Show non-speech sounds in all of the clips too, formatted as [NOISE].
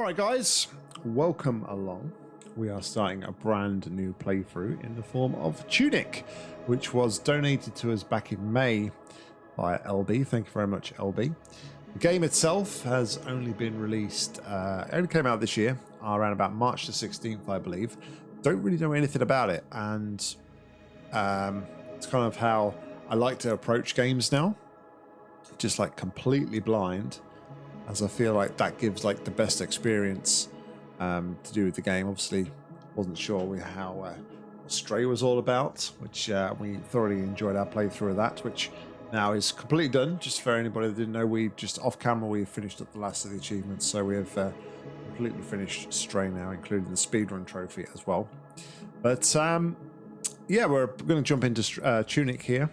All right, guys, welcome along. We are starting a brand new playthrough in the form of Tunic, which was donated to us back in May by LB. Thank you very much, LB. The game itself has only been released, uh, only came out this year, around about March the 16th, I believe. Don't really know anything about it, and um, it's kind of how I like to approach games now, just like completely blind as I feel like that gives like the best experience um, to do with the game. Obviously, wasn't sure how uh, Stray was all about, which uh, we thoroughly enjoyed our playthrough of that, which now is completely done. Just for anybody that didn't know, we just off camera we finished up the last of the achievements, so we have uh, completely finished Stray now, including the speedrun trophy as well. But um, yeah, we're going to jump into uh, Tunic here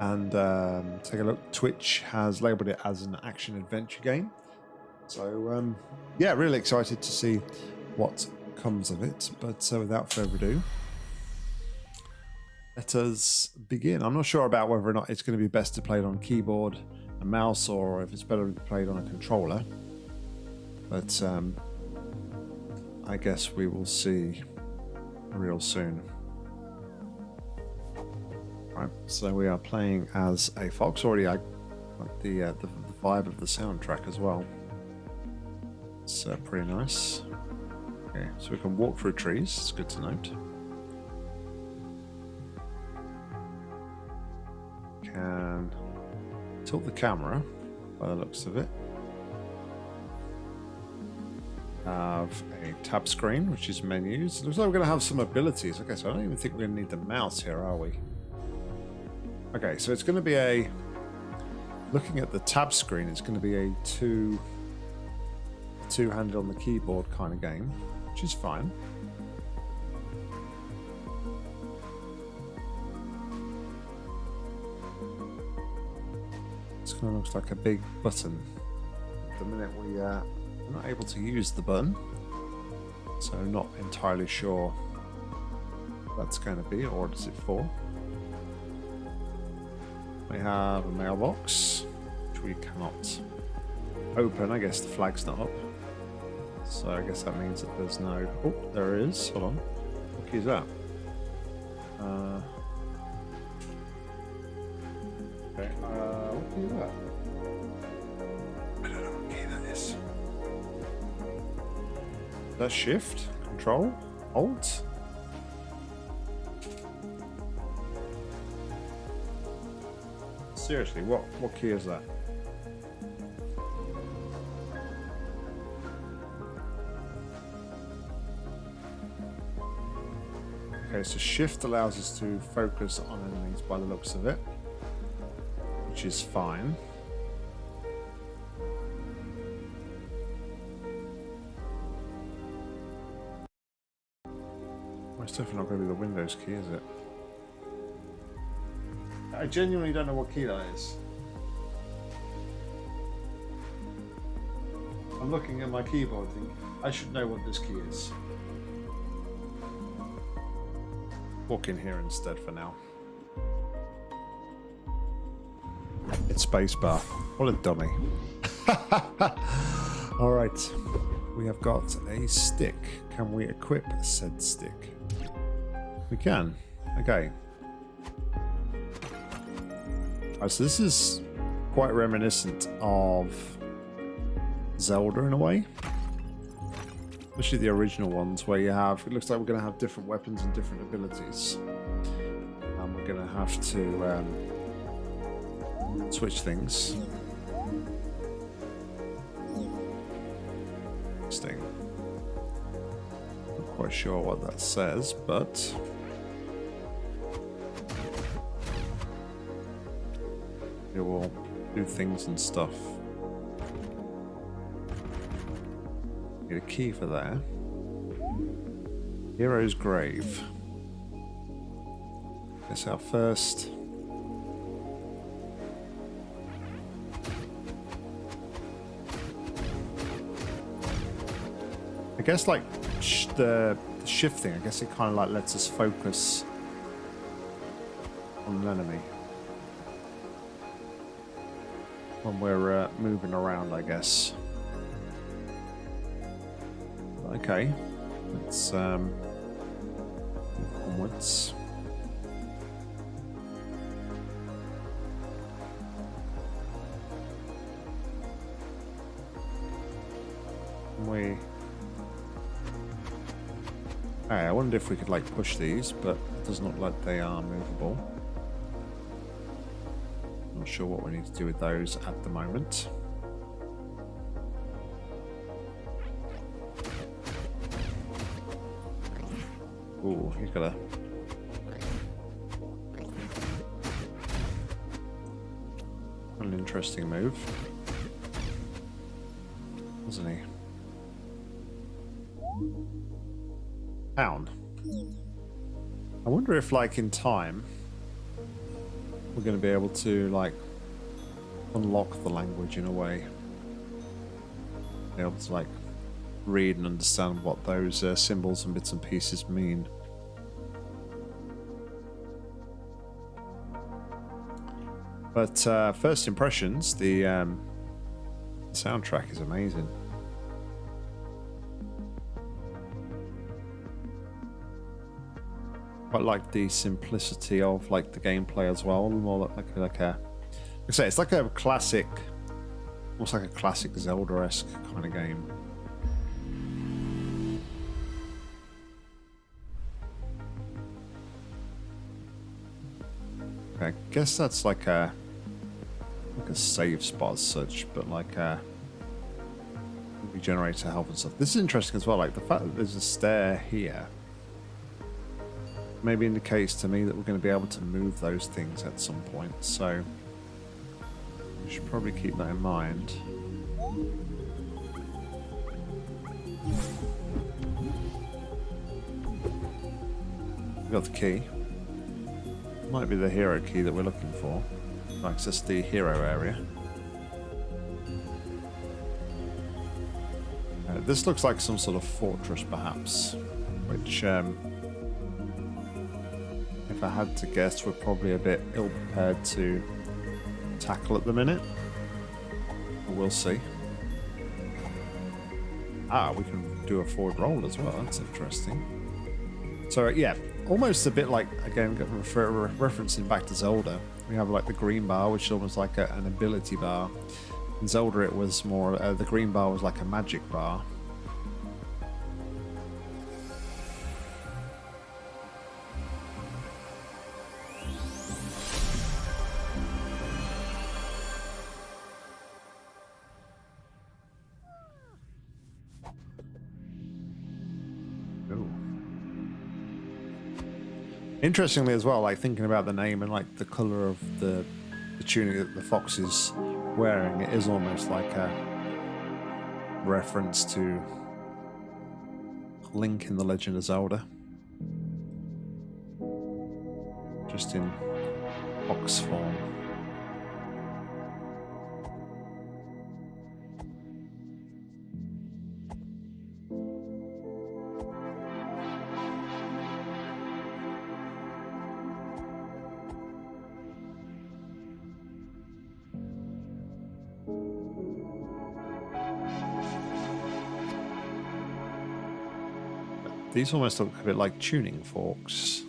and um, take a look. Twitch has labeled it as an action adventure game. So um, yeah, really excited to see what comes of it. But uh, without further ado, let us begin. I'm not sure about whether or not it's going to be best to play it on keyboard and mouse or if it's better to play it on a controller. But um, I guess we will see real soon. Right, so we are playing as a fox. Already, I like the, uh, the, the vibe of the soundtrack as well. It's uh, pretty nice. Okay, so we can walk through trees. It's good to note. Can tilt the camera by the looks of it. Have a tab screen, which is menus. It looks like we're going to have some abilities. Okay, so I don't even think we're going to need the mouse here, are we? Okay, so it's going to be a... Looking at the tab screen, it's going to be a two two-handed on the keyboard kind of game, which is fine. This kind of looks like a big button. the minute we uh, are not able to use the button, so not entirely sure that's going to be or what is it for. We have a mailbox, which we cannot open. I guess the flag's not up. So I guess that means that there's no... Oh, there is. Hold on. What key is that? Uh... Okay, uh, what key is that? I don't know what key that is. Is that shift? Control? Alt? Seriously, what, what key is that? Okay, so shift allows us to focus on enemies by the looks of it, which is fine. It's definitely not going to be the Windows key, is it? I genuinely don't know what key that is. I'm looking at my keyboard thinking, I should know what this key is. Walk in here instead for now. It's spacebar. What a dummy. [LAUGHS] All right. We have got a stick. Can we equip said stick? We can. Okay. Right, so this is quite reminiscent of Zelda in a way especially the original ones where you have it looks like we're going to have different weapons and different abilities. And we're going to have to um, switch things. Interesting not quite sure what that says but it will do things and stuff Get a key for that. Hero's Grave. It's our first... I guess like sh the, the shifting, I guess it kind of like lets us focus on an enemy. When we're uh, moving around, I guess. Okay. Let's um, move onwards. We. Hey, I wonder if we could like push these, but it doesn't look like they are movable. Not sure what we need to do with those at the moment. He's got a an interesting move, wasn't he? Pound. I wonder if, like, in time, we're going to be able to, like, unlock the language in a way. Be able to, like, read and understand what those uh, symbols and bits and pieces mean. But uh, first impressions, the um, soundtrack is amazing. Quite like the simplicity of like the gameplay as well. More like like a, like I say, it's like a classic, almost like a classic Zelda-esque kind of game. I guess that's like a like a save spot as such, but like uh, a regenerator health and stuff. This is interesting as well, like the fact that there's a stair here maybe indicates to me that we're going to be able to move those things at some point, so we should probably keep that in mind. We got the key. Might be the hero key that we're looking for. Access the hero area. Uh, this looks like some sort of fortress, perhaps, which, um, if I had to guess, we're probably a bit ill-prepared to tackle at the minute. We'll see. Ah, we can do a forward roll as well. That's interesting. So, yeah, almost a bit like again refer, referencing back to Zelda. We have like the green bar, which is almost like a, an ability bar. In Zelda, it was more uh, the green bar was like a magic bar. Interestingly, as well, like thinking about the name and like the color of the, the tunic that the fox is wearing, it is almost like a reference to Link in the Legend of Zelda. Just in fox form. These almost look a bit like tuning forks.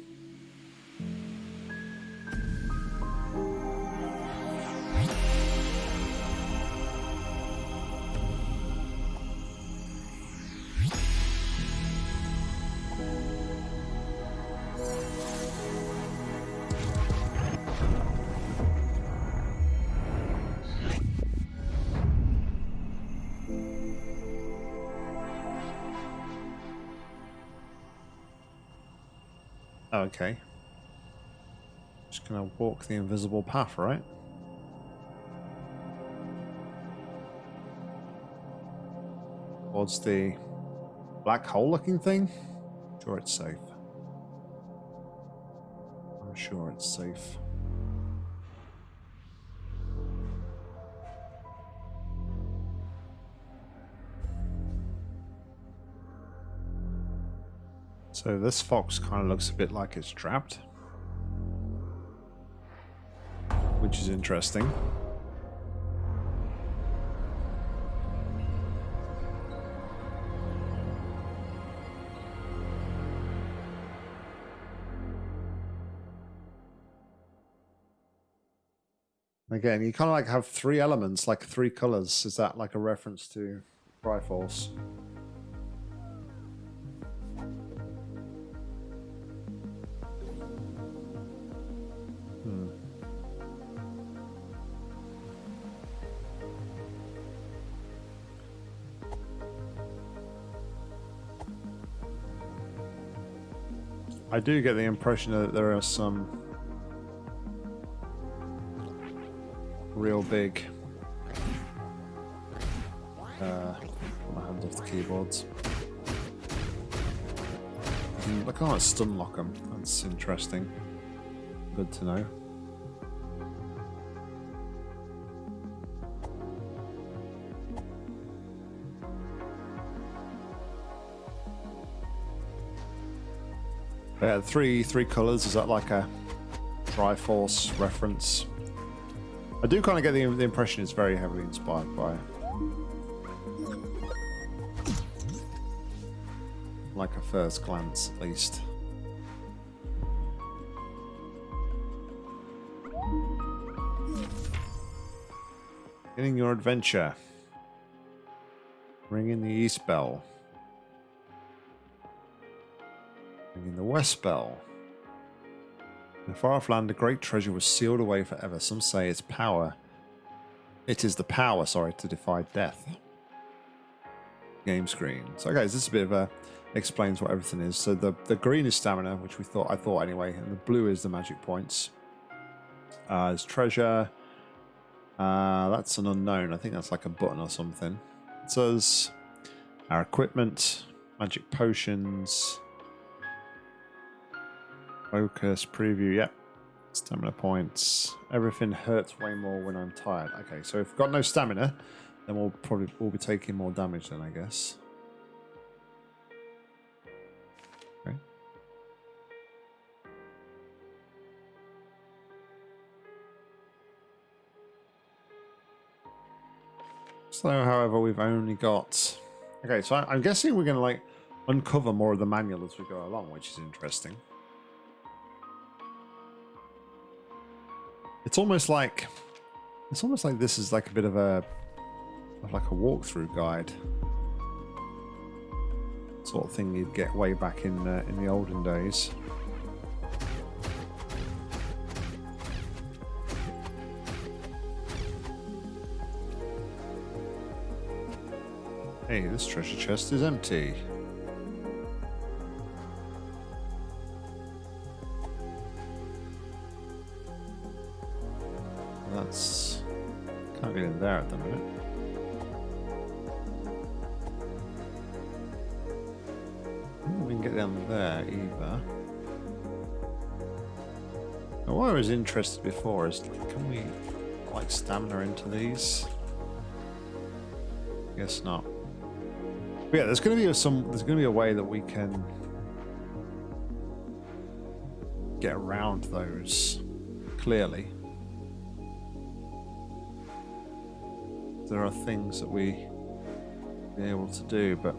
Okay. Just gonna walk the invisible path, right? Towards the black hole looking thing? Sure it's safe. I'm sure it's safe. So this fox kind of looks a bit like it's trapped. Which is interesting. Again, you kind of like have three elements, like three colors. Is that like a reference to Triforce? I do get the impression that there are some real big. Uh, my hands off the keyboards. I can't stun lock them. That's interesting. Good to know. Yeah, three three colors. Is that like a Triforce reference? I do kind of get the, the impression it's very heavily inspired by like a first glance at least. Beginning your adventure. Ringing the east bell. Ringing the west bell. In far off land, a great treasure was sealed away forever. Some say its power. It is the power, sorry, to defy death. Game screen. So, okay, this is a bit of a explains what everything is. So the the green is stamina, which we thought I thought anyway, and the blue is the magic points. Uh, treasure. Uh, that's an unknown. I think that's like a button or something. It says our equipment, magic potions, Focus, preview, yep. Stamina points. Everything hurts way more when I'm tired. Okay, so if we've got no stamina, then we'll probably we'll be taking more damage then, I guess. Okay. So, however, we've only got... Okay, so I'm guessing we're going to, like, uncover more of the manual as we go along, which is interesting. It's almost like it's almost like this is like a bit of a like a walkthrough guide sort of thing you'd get way back in uh, in the olden days. Hey, this treasure chest is empty. There at the minute. we can get down there either. Now, what I was interested before is, can we like stamina into these? Guess not. But yeah, there's going to be some. There's going to be a way that we can get around those clearly. There are things that we be able to do, but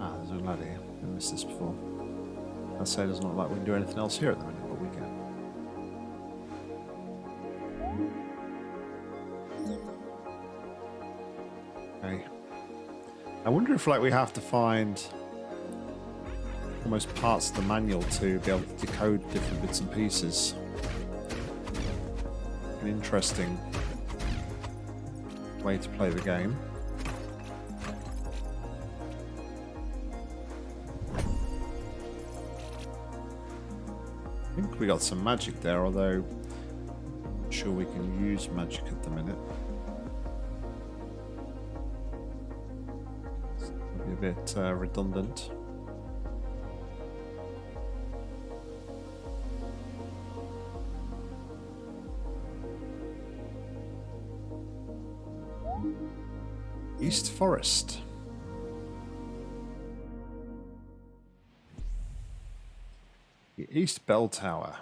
ah, there's a lad here. I missed this before. I say it doesn't look like we can do anything else here at the minute, but we can. Okay. I wonder if like we have to find almost parts of the manual to be able to decode different bits and pieces. An interesting way to play the game. I think we got some magic there, although I'm not sure we can use magic at the minute. It's a bit uh, redundant. East Forest. The East Bell Tower.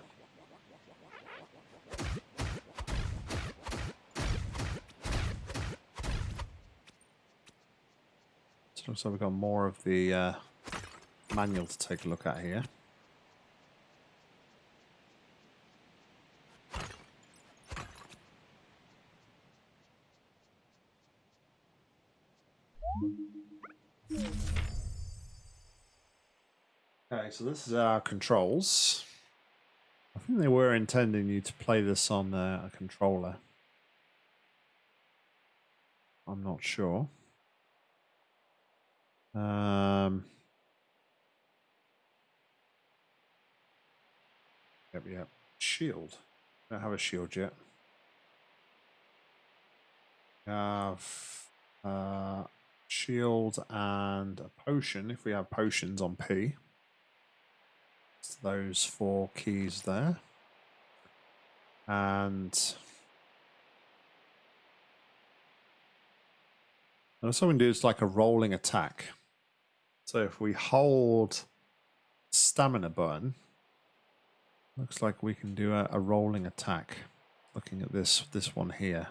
So we've got more of the uh, manual to take a look at here. Okay, so this is our controls. I think they were intending you to play this on uh, a controller. I'm not sure. Um, yep, yep. Shield. Don't have a shield yet. Have uh, shield and a potion if we have potions on P. Those four keys there. And And so we can do is like a rolling attack. So if we hold stamina button, looks like we can do a, a rolling attack. Looking at this this one here.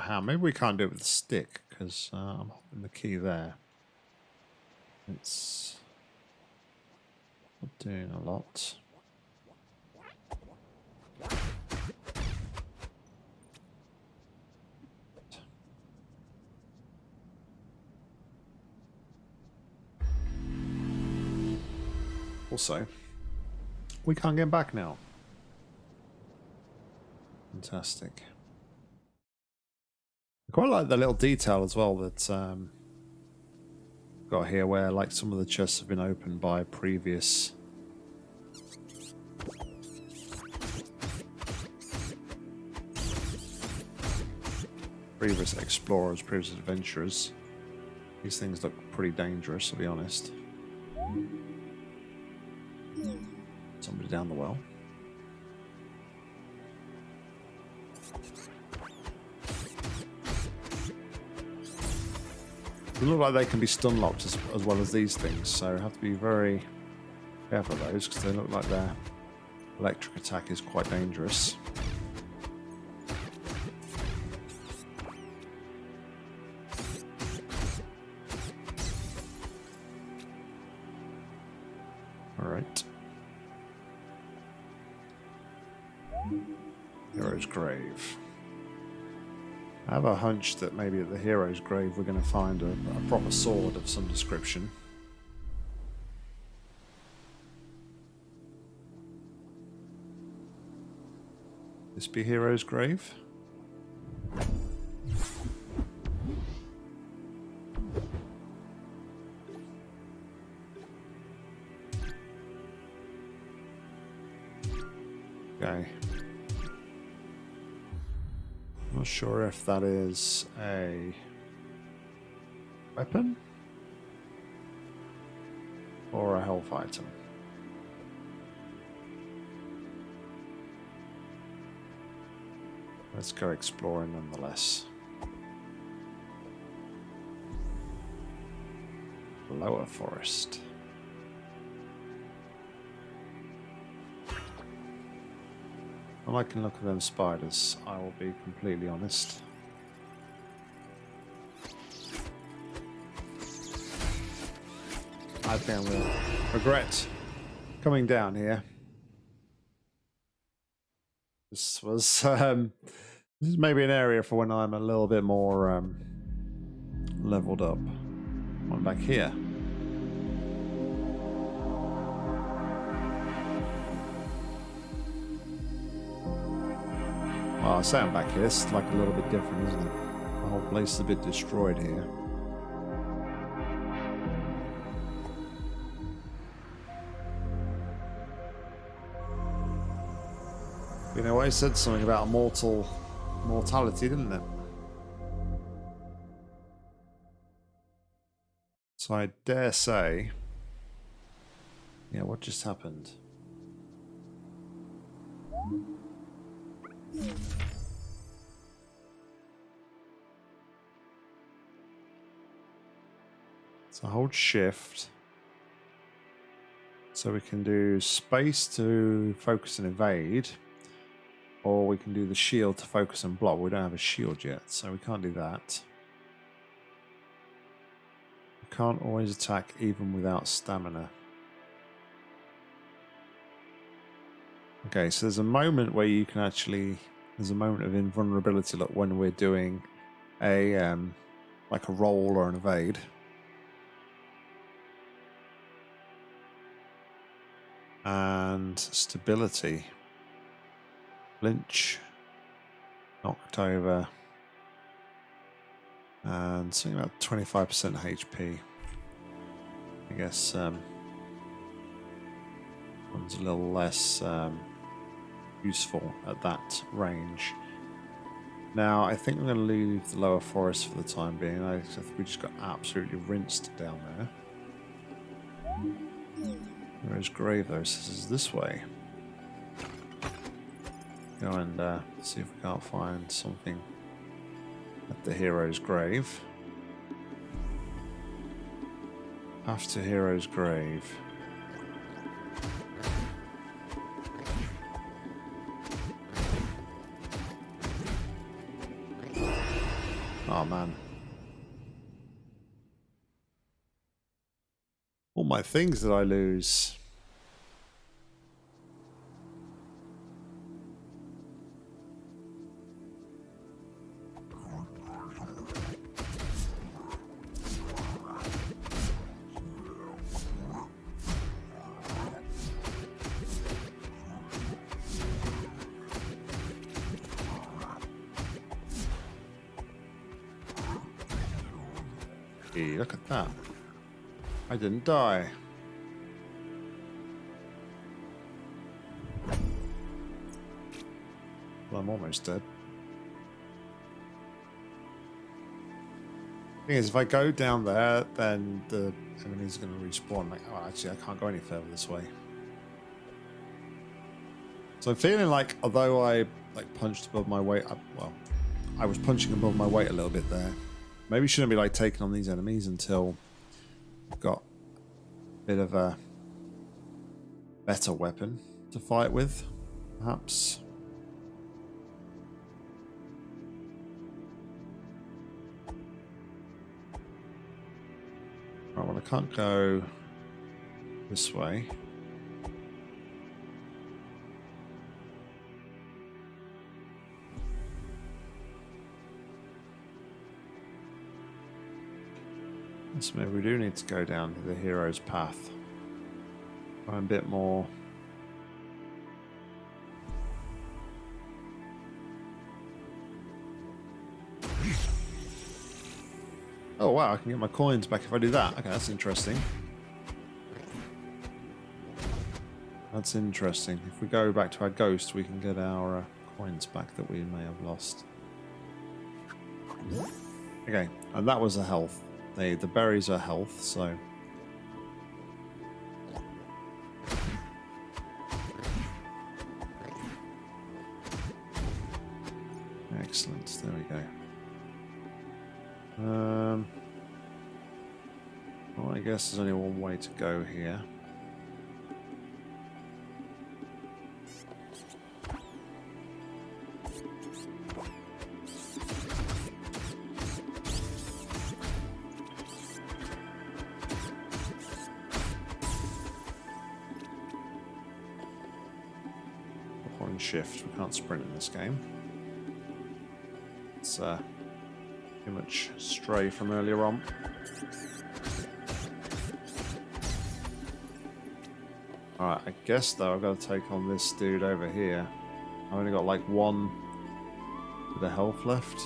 How. Maybe we can't do it with the stick because uh, I'm holding the key there. It's not doing a lot. Also, we can't get back now. Fantastic quite like the little detail as well that um, got here where like some of the chests have been opened by previous previous explorers, previous adventurers. These things look pretty dangerous to be honest. Somebody down the well. They look like they can be stun locked as, as well as these things, so have to be very careful of those because they look like their electric attack is quite dangerous. Have a hunch that maybe at the hero's grave we're going to find a, a proper sword of some description. This be hero's grave? Okay. Not sure if that is a weapon or a health item. Let's go exploring nonetheless. Lower forest. I can look at them spiders, I will be completely honest. I think going to regret coming down here. This was [LAUGHS] um, this is maybe an area for when I'm a little bit more um, leveled up. I'm back here. Well, I say I'm back here. It's like a little bit different, isn't it? The whole place is a bit destroyed here. You know, I said something about mortal mortality, didn't it? So I dare say... Yeah, what just happened? So hold shift. So we can do space to focus and evade. Or we can do the shield to focus and block. We don't have a shield yet, so we can't do that. We can't always attack even without stamina. Okay, so there's a moment where you can actually there's a moment of invulnerability look when we're doing a um like a roll or an evade. And stability. Flinch. Knocked over. And something about 25% HP. I guess um, one's a little less um, useful at that range. Now, I think I'm going to leave the lower forest for the time being. I think we just got absolutely rinsed down there. Where's Grave, though? This is this way. Go and uh, see if we can't find something at the hero's grave. After hero's grave. All my things that I lose. Didn't die. Well, I'm almost dead. Thing is, if I go down there, then the enemies are going to respawn. Like, oh, actually, I can't go any further this way. So I'm feeling like, although I like punched above my weight, I, well, I was punching above my weight a little bit there. Maybe shouldn't be like taking on these enemies until bit of a better weapon to fight with, perhaps. Right, well I can't go this way. So maybe we do need to go down the hero's path. Find a bit more. Oh wow, I can get my coins back if I do that. Okay, that's interesting. That's interesting. If we go back to our ghost, we can get our uh, coins back that we may have lost. Okay, and that was a health. They, the berries are health, so... Excellent, there we go. Um, well, I guess there's only one way to go here. Stray from earlier on. Alright, I guess though I've got to take on this dude over here. I've only got like one with a health left.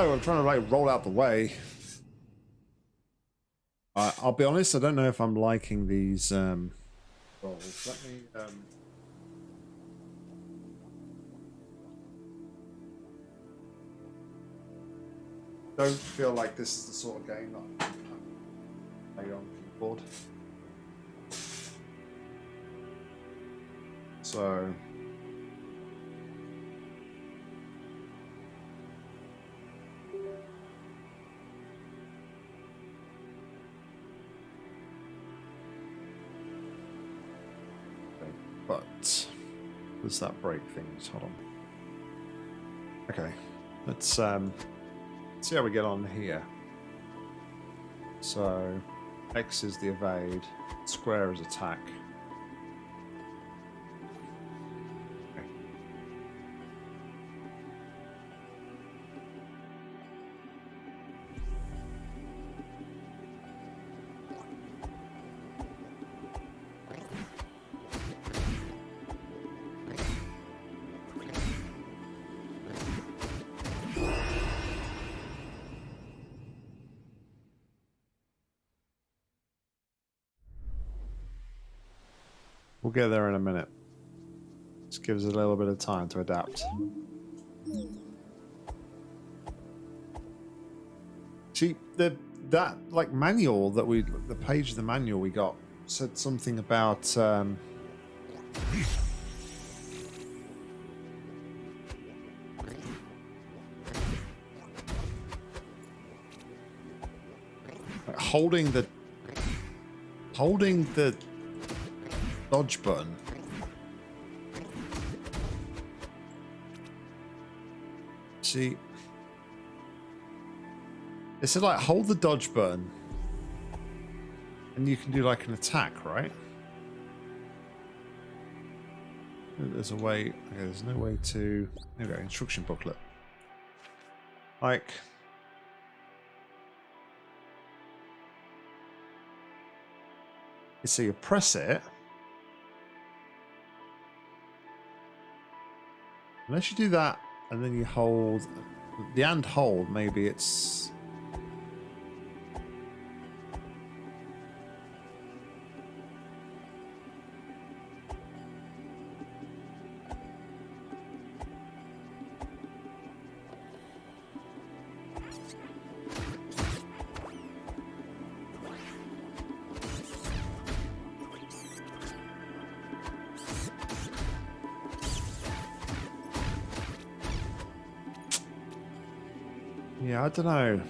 Oh, I'm trying to like roll out the way. I'll be honest, I don't know if I'm liking these um, rolls. Let me. Um... Don't feel like this is the sort of game that I play on keyboard. So does that break things? Hold on. Okay, let's um, see how we get on here. So, X is the evade, square is attack. We'll get there in a minute. Just gives us a little bit of time to adapt. See, the that like manual that we the page of the manual we got said something about um, holding the holding the dodge button. See, it said like hold the dodge button, and you can do like an attack, right? There's a way. Okay, there's no way to. There we go. Instruction booklet. Like. So you press it. Unless you do that and then you hold the and hold, maybe it's Yeah, I don't know.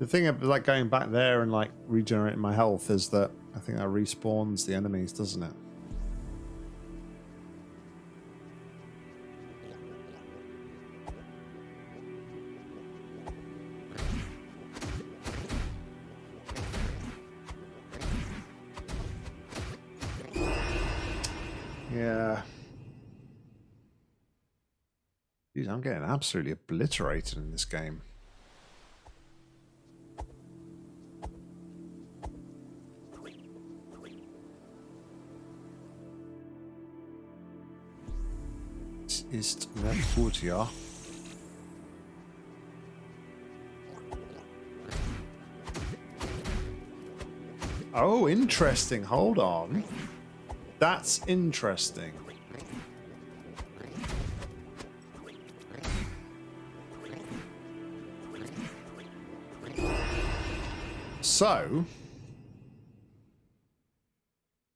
The thing of like going back there and like regenerating my health is that I think that respawns the enemies, doesn't it? Absolutely obliterated in this game. Es ist nicht gut. Oh, interesting. Hold on. That's interesting. So,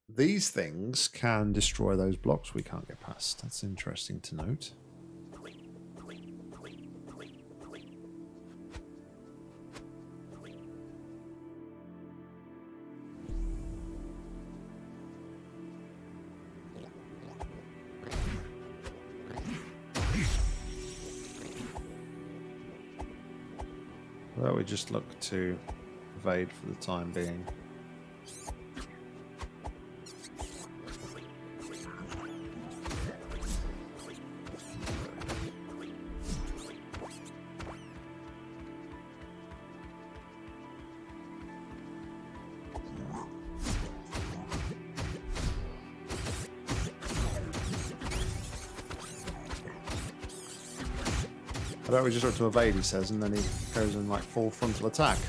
these things can destroy those blocks we can't get past. That's interesting to note. Well, we just look to evade for the time being. I bet we just look to evade, he says, and then he goes in like full frontal attack.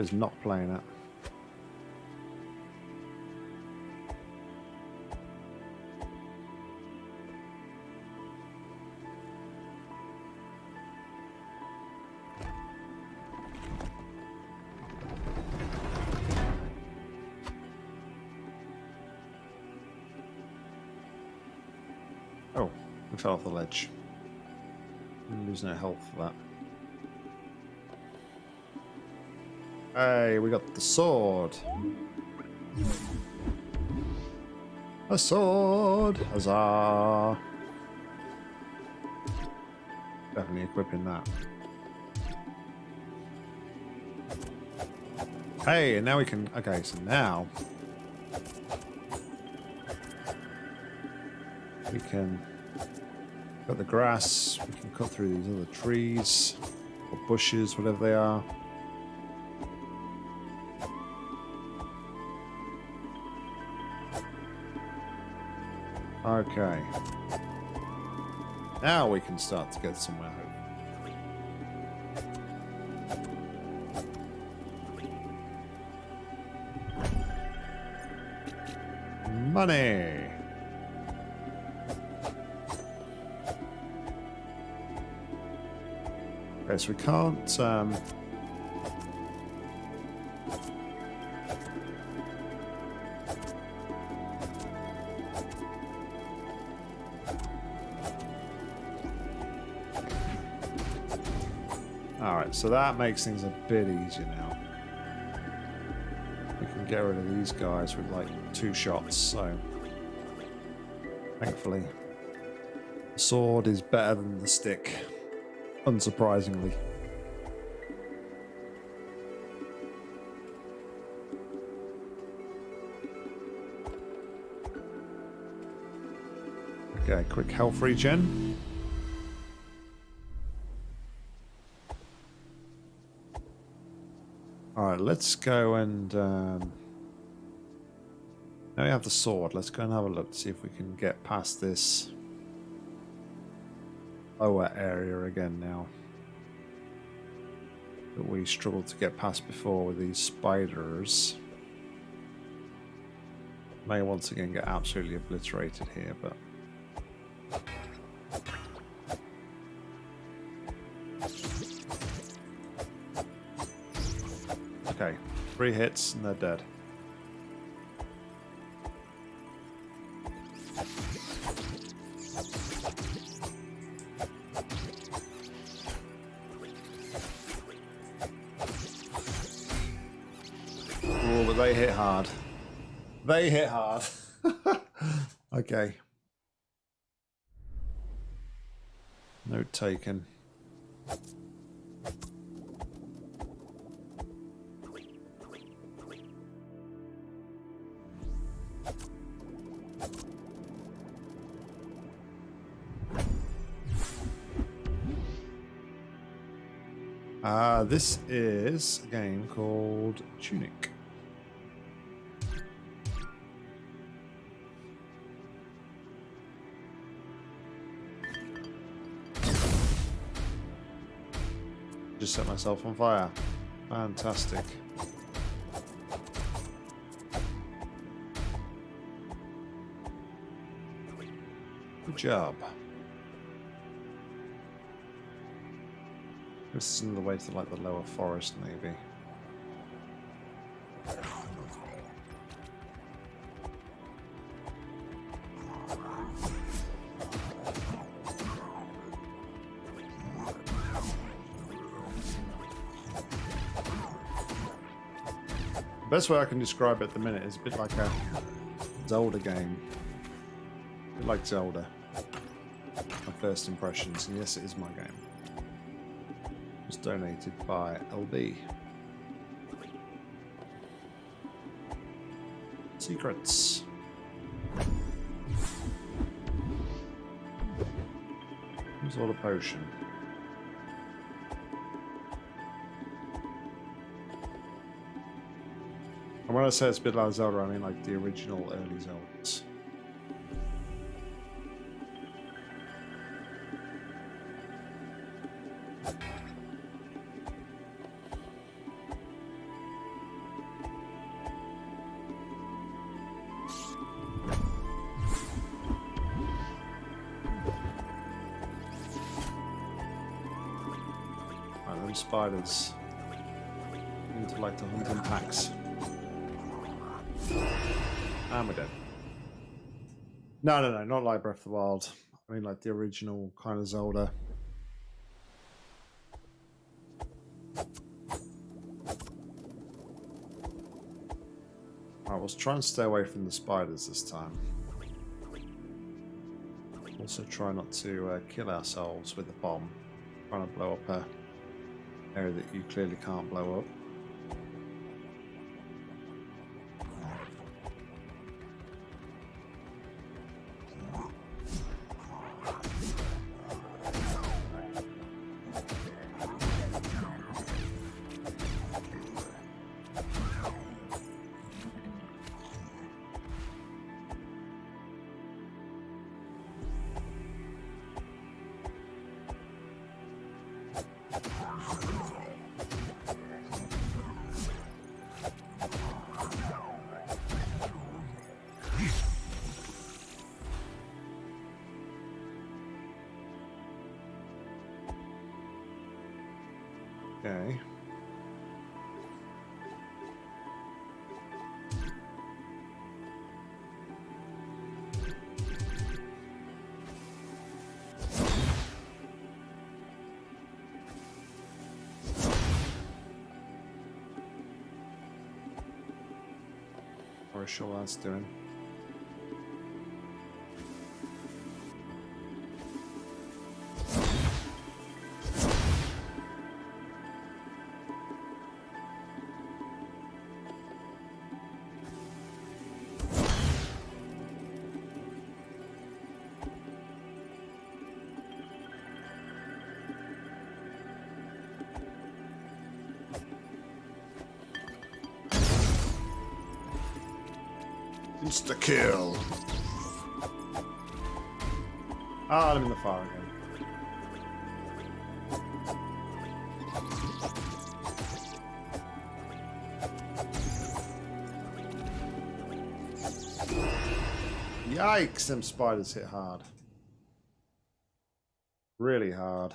Is not playing at? Oh, we fell off the ledge. lose no health for that. Hey, we got the sword. A sword! Huzzah! Definitely equipping that. Hey, and now we can... Okay, so now... We can cut the grass, we can cut through these other trees, or bushes, whatever they are. Okay. Now we can start to get somewhere. Money. Okay, so we can't. Um, Alright, so that makes things a bit easier now. We can get rid of these guys with like two shots, so thankfully the sword is better than the stick, unsurprisingly. Okay, quick health regen. Let's go and... Um, now we have the sword. Let's go and have a look, to see if we can get past this lower area again now. That we struggled to get past before with these spiders. May once again get absolutely obliterated here, but... Okay, three hits and they're dead. Oh, but they hit hard. They hit hard. [LAUGHS] okay. Note taken. Uh, this is a game called Tunic. Just set myself on fire. Fantastic. Good job. This is another way to like the lower forest, maybe. The best way I can describe it at the minute is a bit like a Zelda game. A bit like Zelda. My first impressions, and yes, it is my game donated by LB. Secrets. Here's all a potion. And when I say it's a bit like Zelda, I mean like the original early Zeldas. silence into like the hunting packs. Ah, and we're dead. No, no, no, not like Breath of the Wild. I mean, like the original kind of Zelda. I was trying to stay away from the spiders this time. Also try not to uh, kill ourselves with the bomb. Trying to blow up a area that you clearly can't blow up. Okay. Or sure that's Insta kill. Ah, I'm in the fire again. Yikes, them spiders hit hard. Really hard.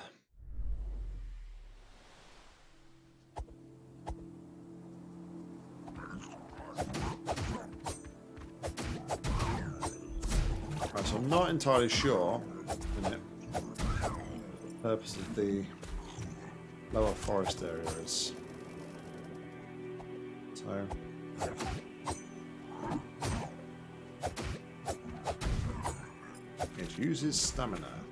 I'm not entirely sure the purpose of the lower forest area is. So it uses stamina.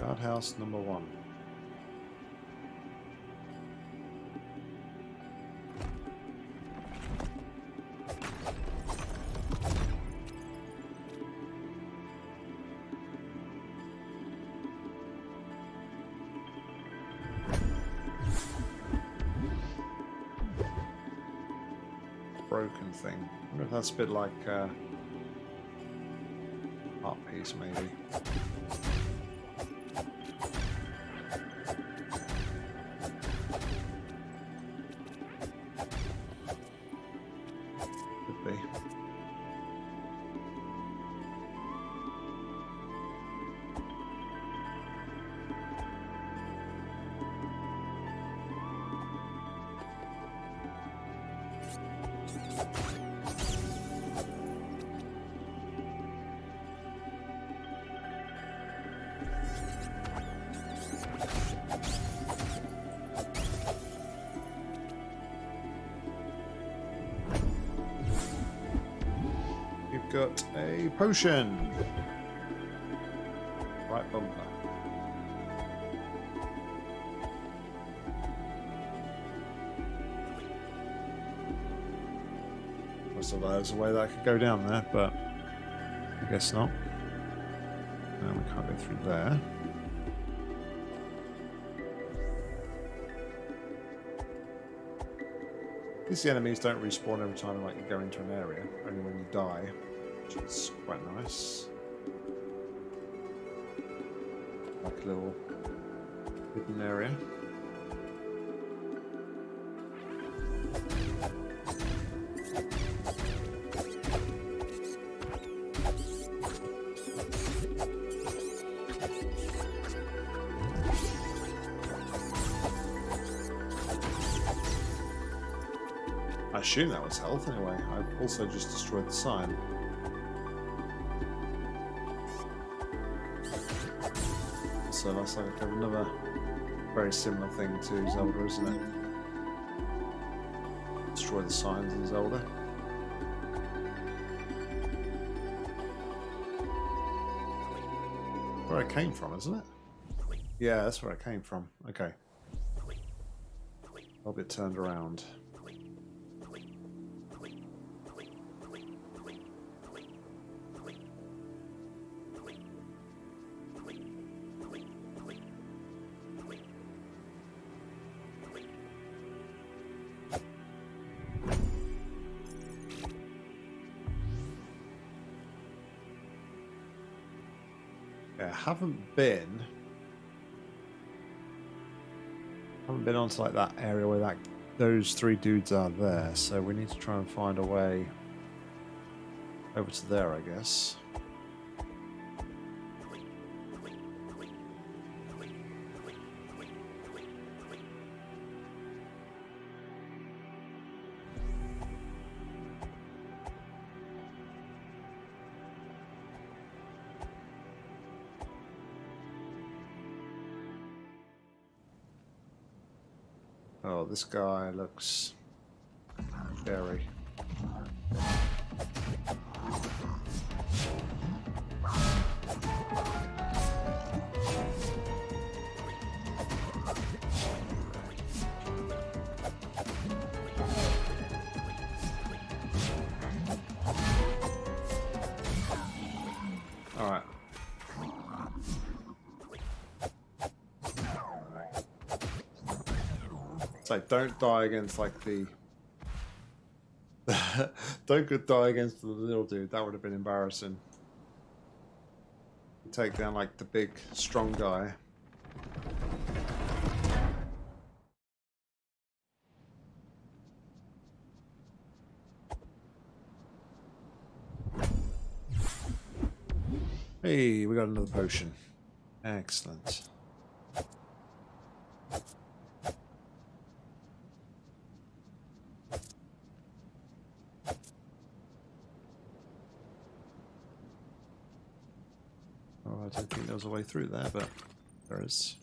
Guardhouse number one. broken thing. I wonder if that's a bit like uh, art piece, maybe. Potion. Right bumper. I thought there was a way that I could go down there, but I guess not. No, we can't go through there. These enemies don't respawn every time like you go into an area, only when you die, which is quite nice. Like a little hidden area. I assume that was health anyway. I've also just destroyed the sign. That's like another very similar thing to Zelda, isn't it? Destroy the signs in Zelda. Where I came from, isn't it? Yeah, that's where I came from. Okay. I'll get turned around. Yeah, haven't been. Haven't been onto like that area where that those three dudes are there, so we need to try and find a way over to there, I guess. This guy looks scary. Don't die against like the [LAUGHS] don't die against the little dude. That would have been embarrassing. Take down like the big strong guy. Hey, we got another potion. Excellent. I don't think there was a way through there, but there is.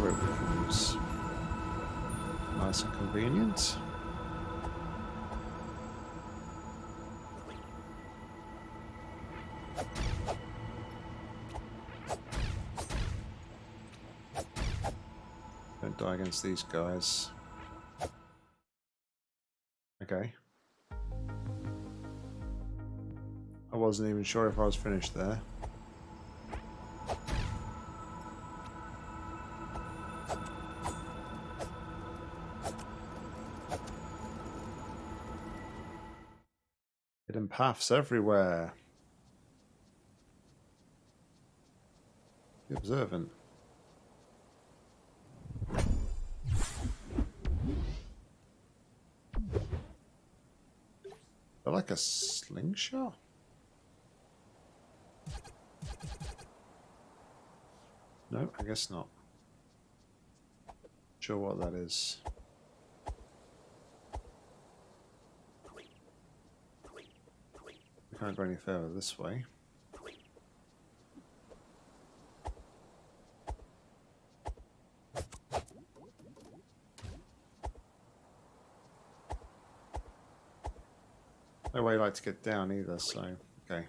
Use. Nice and convenient. Don't die against these guys. Okay. I wasn't even sure if I was finished there. paths everywhere. Be observant. They're like a slingshot? No, I guess not. Not sure what that is. Can't go any further this way. No way like to get down either, so okay.